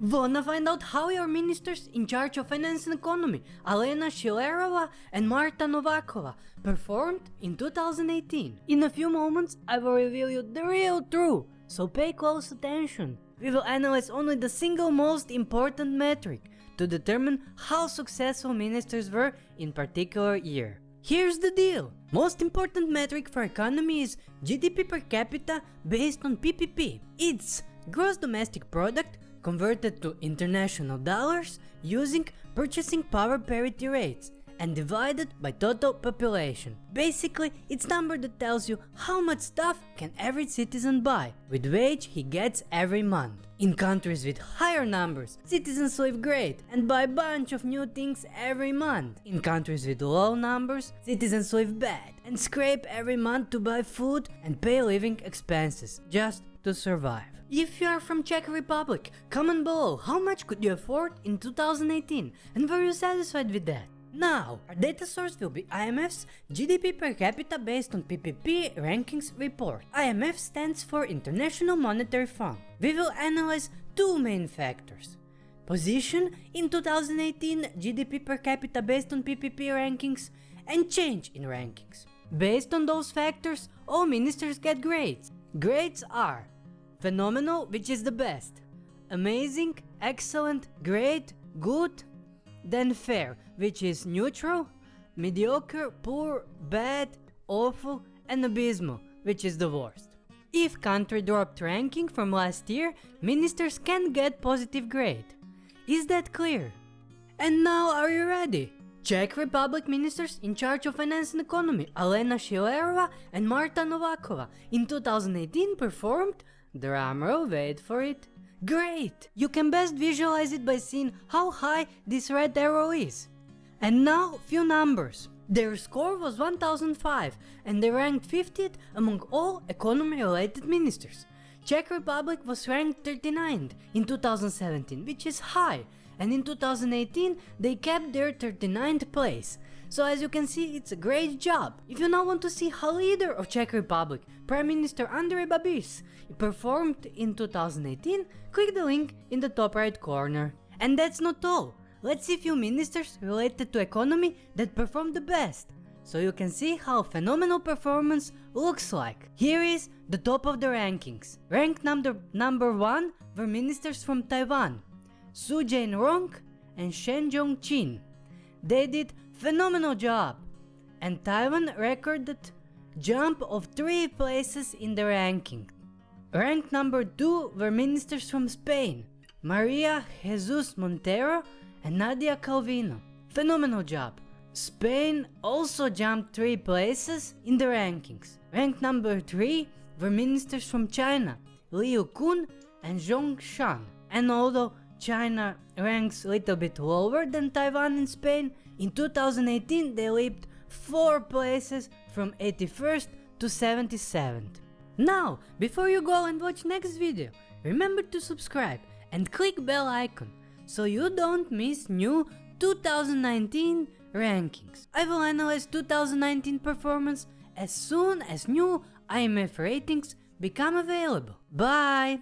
Wanna find out how your ministers in charge of finance and economy, Alena Schillerova and Marta Novakova, performed in 2018? In a few moments, I will reveal you the real truth, so pay close attention. We will analyze only the single most important metric to determine how successful ministers were in particular year. Here's the deal. Most important metric for economy is GDP per capita based on PPP. It's gross domestic product converted to international dollars using purchasing power parity rates and divided by total population. Basically, it's number that tells you how much stuff can every citizen buy with wage he gets every month. In countries with higher numbers, citizens live great and buy a bunch of new things every month. In countries with low numbers, citizens live bad and scrape every month to buy food and pay living expenses just to survive. If you are from Czech Republic, comment below how much could you afford in 2018 and were you satisfied with that? Now, our data source will be IMF's GDP per capita based on PPP rankings report. IMF stands for International Monetary Fund. We will analyze two main factors. Position in 2018 GDP per capita based on PPP rankings and change in rankings. Based on those factors, all ministers get grades. Grades are Phenomenal, which is the best. Amazing, excellent, great, good. Then fair, which is neutral. Mediocre, poor, bad, awful, and abysmal, which is the worst. If country dropped ranking from last year, ministers can get positive grade. Is that clear? And now are you ready? Czech Republic ministers in charge of finance and economy Alena Schillerova and Marta Novakova in 2018 performed Drumroll, wait for it. Great! You can best visualize it by seeing how high this red arrow is. And now, few numbers. Their score was 1005 and they ranked 50th among all economy-related ministers. Czech Republic was ranked 39th in 2017, which is high, and in 2018 they kept their 39th place. So as you can see, it's a great job. If you now want to see how leader of Czech Republic, Prime Minister Andrej Babiš, performed in 2018, click the link in the top right corner. And that's not all. Let's see few ministers related to economy that performed the best. So you can see how phenomenal performance looks like. Here is the top of the rankings. Ranked number, number 1 were ministers from Taiwan, Su Jain-rong and Shen Jong-chin. They did phenomenal job and Taiwan recorded jump of 3 places in the ranking. Ranked number 2 were ministers from Spain, Maria Jesus Montero and Nadia Calvino. Phenomenal job. Spain also jumped 3 places in the rankings. Ranked number 3 were ministers from China, Liu Kun and Zhong Shan. And although China ranks a little bit lower than Taiwan and Spain, in 2018 they leaped 4 places from 81st to 77th. Now, before you go and watch next video, remember to subscribe and click bell icon so you don't miss new 2019 rankings. I will analyze 2019 performance as soon as new IMF ratings become available. Bye!